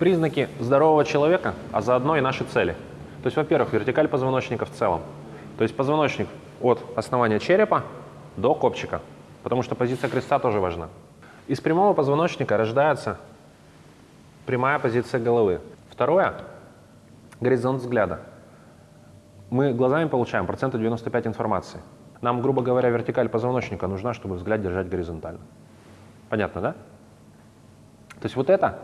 признаки здорового человека, а заодно и наши цели. То есть, во-первых, вертикаль позвоночника в целом. То есть позвоночник от основания черепа до копчика, потому что позиция креста тоже важна. Из прямого позвоночника рождается прямая позиция головы. Второе – горизонт взгляда. Мы глазами получаем процента 95 информации. Нам, грубо говоря, вертикаль позвоночника нужна, чтобы взгляд держать горизонтально. Понятно, да? То есть вот это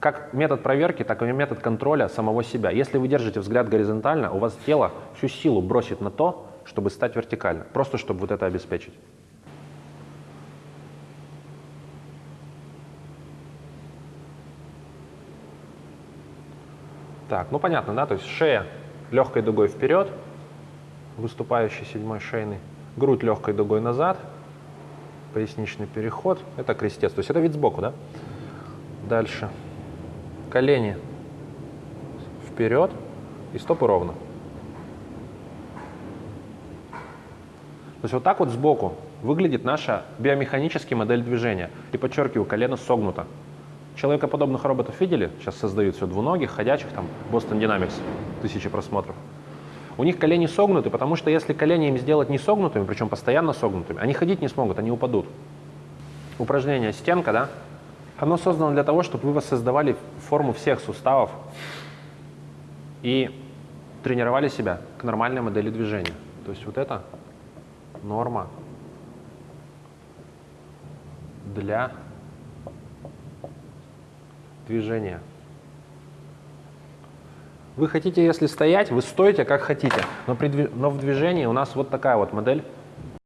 как метод проверки, так и метод контроля самого себя. Если вы держите взгляд горизонтально, у вас тело всю силу бросит на то, чтобы стать вертикально, просто чтобы вот это обеспечить. Так, ну понятно, да, то есть шея легкой дугой вперед, выступающий седьмой шейный, грудь легкой дугой назад, поясничный переход, это крестец, то есть это вид сбоку, да? Дальше. Колени вперед и стопы ровно. То есть вот так вот сбоку выглядит наша биомеханическая модель движения. И подчеркиваю, колено согнуто. Человекоподобных роботов видели? Сейчас создают все двуногих, ходячих, там, Boston Dynamics, тысячи просмотров. У них колени согнуты, потому что если колени им сделать не согнутыми, причем постоянно согнутыми, они ходить не смогут, они упадут. Упражнение стенка, да? Оно создано для того, чтобы вы воссоздавали форму всех суставов и тренировали себя к нормальной модели движения. То есть вот это норма для движения. Вы хотите, если стоять, вы стоите как хотите, но, при, но в движении у нас вот такая вот модель